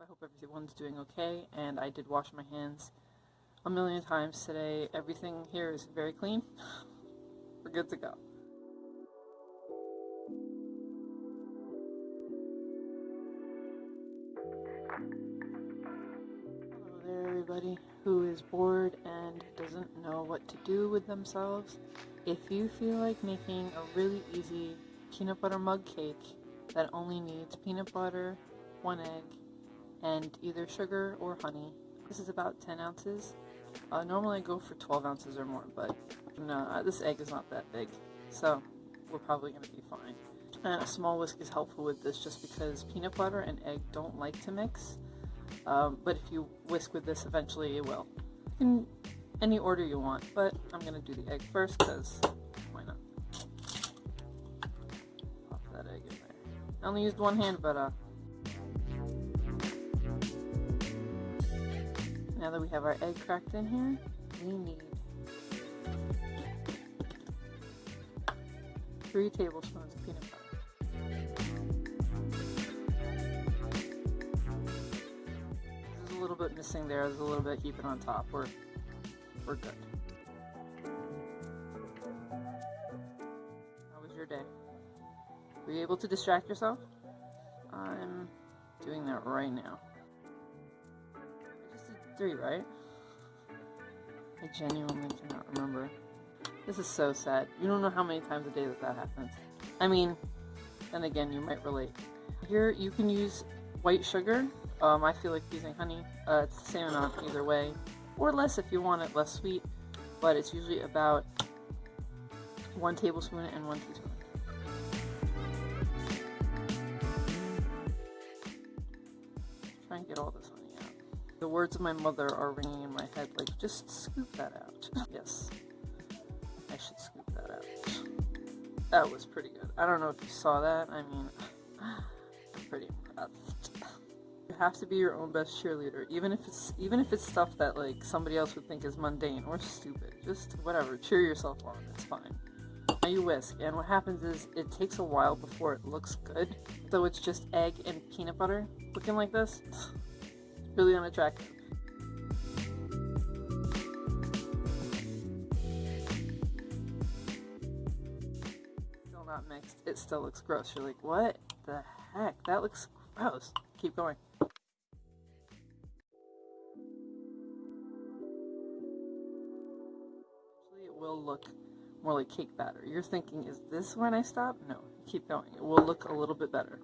I hope everyone's doing okay, and I did wash my hands a million times today. Everything here is very clean. We're good to go. Hello there, everybody who is bored and doesn't know what to do with themselves. If you feel like making a really easy peanut butter mug cake that only needs peanut butter, one egg, and either sugar or honey. This is about 10 ounces. Uh, normally I go for 12 ounces or more, but no, uh, this egg is not that big, so we're probably going to be fine. And a small whisk is helpful with this just because peanut butter and egg don't like to mix, um, but if you whisk with this, eventually it will. In any order you want, but I'm going to do the egg first because why not? Pop that egg in there. I only used one hand, but uh, now that we have our egg cracked in here, we need three tablespoons of peanut butter. There's a little bit missing there. There's a little bit keep it on top. We're we're good. How was your day? Were you able to distract yourself? I'm doing that right now three, right? I genuinely cannot remember. This is so sad. You don't know how many times a day that that happens. I mean, then again, you might relate. Here, you can use white sugar. Um, I feel like using honey. Uh, it's the same amount either way. Or less if you want it less sweet. But it's usually about one tablespoon and one teaspoon. Try and get all this the words of my mother are ringing in my head like, just scoop that out. yes, I should scoop that out. That was pretty good. I don't know if you saw that. I mean, I'm pretty impressed. You have to be your own best cheerleader, even if it's even if it's stuff that like somebody else would think is mundane or stupid. Just whatever, cheer yourself on. It's fine. Now you whisk, and what happens is it takes a while before it looks good. Though it's just egg and peanut butter looking like this really unattractive. Still not mixed. It still looks gross. You're like, what the heck? That looks gross. Keep going. It will look more like cake batter. You're thinking, is this when I stop? No, keep going. It will look a little bit better.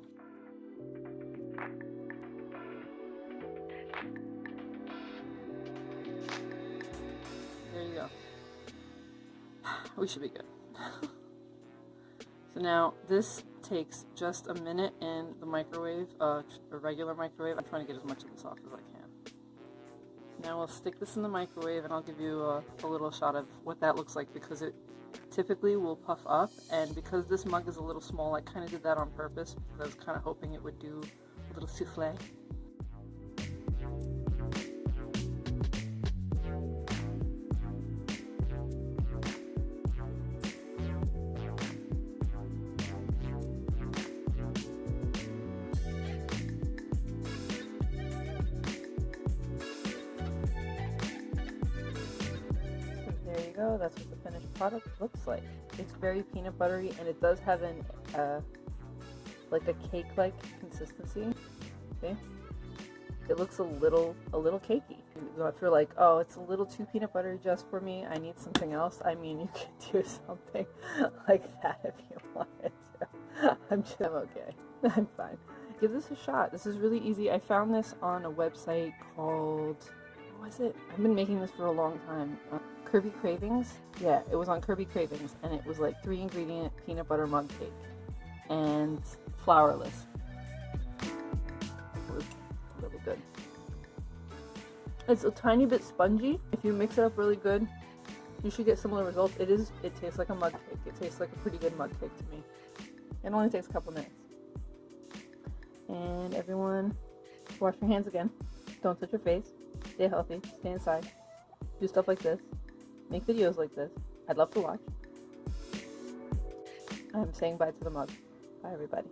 We should be good. so now this takes just a minute in the microwave, uh, a regular microwave. I'm trying to get as much of this off as I can. Now we'll stick this in the microwave and I'll give you a, a little shot of what that looks like because it typically will puff up and because this mug is a little small I kind of did that on purpose because I was kind of hoping it would do a little souffle. Go. That's what the finished product looks like. It's very peanut buttery and it does have an uh, like a cake-like consistency. See? It looks a little a little cakey. So if you're like, oh, it's a little too peanut buttery just for me, I need something else. I mean, you can do something like that if you wanted to. I'm just, I'm okay. I'm fine. Give this a shot. This is really easy. I found this on a website called, was it? I've been making this for a long time. Uh, Kirbie Cravings. Yeah, it was on Kirbie Cravings, and it was like three ingredient peanut butter mug cake and flourless. It was really good. It's a tiny bit spongy. If you mix it up really good, you should get similar results. It is. It tastes like a mug cake. It tastes like a pretty good mug cake to me. It only takes a couple minutes. And everyone, wash your hands again. Don't touch your face. Stay healthy, stay inside, do stuff like this, make videos like this. I'd love to watch. I'm saying bye to the mug. Bye, everybody.